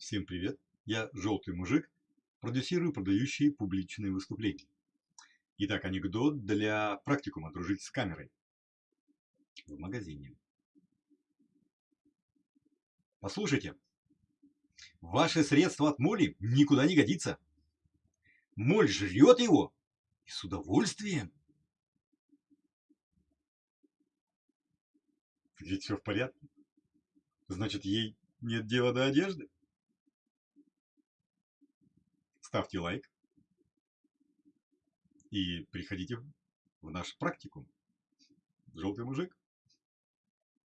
Всем привет! Я Желтый Мужик, продюсирую продающие публичные выступления. Итак, анекдот для практикума «Дружить с камерой» в магазине. Послушайте, ваше средство от моли никуда не годится. Моль жрет его и с удовольствием. Ведь все в порядке. Значит, ей нет дела до одежды? Ставьте лайк и приходите в наш практикум. Желтый мужик.